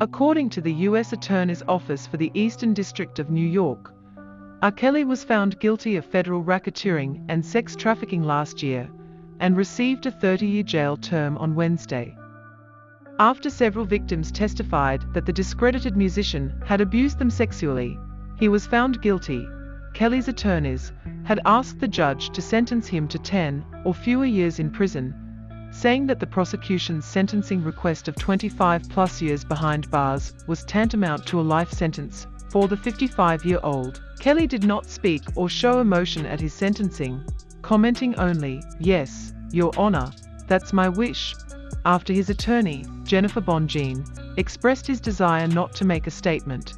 According to the U.S. Attorney's Office for the Eastern District of New York, R. Kelly was found guilty of federal racketeering and sex trafficking last year and received a 30-year jail term on Wednesday. After several victims testified that the discredited musician had abused them sexually, he was found guilty. Kelly's attorneys had asked the judge to sentence him to 10 or fewer years in prison, saying that the prosecution's sentencing request of 25 plus years behind bars was tantamount to a life sentence for the 55-year-old. Kelly did not speak or show emotion at his sentencing, commenting only, yes, your honor, that's my wish, after his attorney, Jennifer Bonjean, expressed his desire not to make a statement.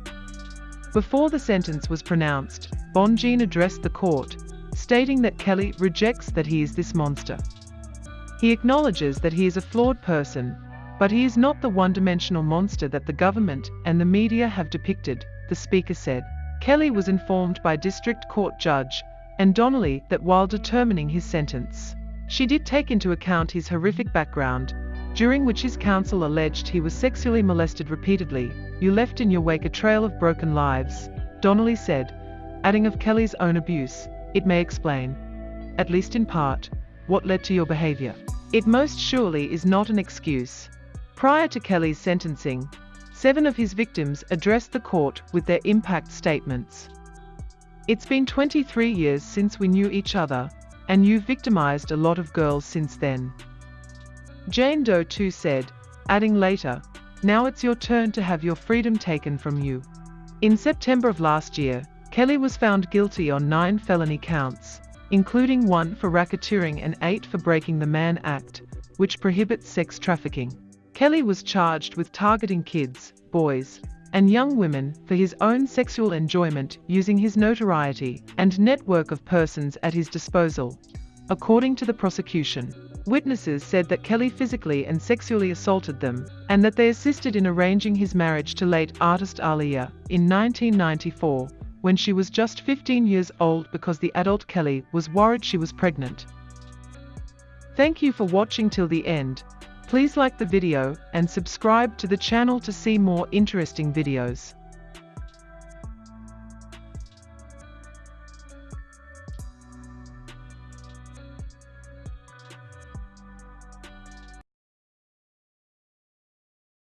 Before the sentence was pronounced, Bonjean addressed the court, stating that Kelly rejects that he is this monster. He acknowledges that he is a flawed person, but he is not the one-dimensional monster that the government and the media have depicted, the speaker said. Kelly was informed by District Court Judge Ann Donnelly that while determining his sentence, she did take into account his horrific background, during which his counsel alleged he was sexually molested repeatedly. You left in your wake a trail of broken lives, Donnelly said, adding of Kelly's own abuse, it may explain, at least in part, what led to your behavior. It most surely is not an excuse. Prior to Kelly's sentencing, seven of his victims addressed the court with their impact statements. It's been 23 years since we knew each other, and you've victimized a lot of girls since then. Jane Doe too said, adding later, now it's your turn to have your freedom taken from you. In September of last year, Kelly was found guilty on nine felony counts, including one for racketeering and eight for breaking the Mann Act, which prohibits sex trafficking. Kelly was charged with targeting kids, boys, and young women for his own sexual enjoyment using his notoriety and network of persons at his disposal. According to the prosecution, witnesses said that Kelly physically and sexually assaulted them, and that they assisted in arranging his marriage to late artist Aaliyah in 1994 when she was just 15 years old because the adult Kelly was worried she was pregnant. Thank you for watching till the end. Please like the video and subscribe to the channel to see more interesting videos.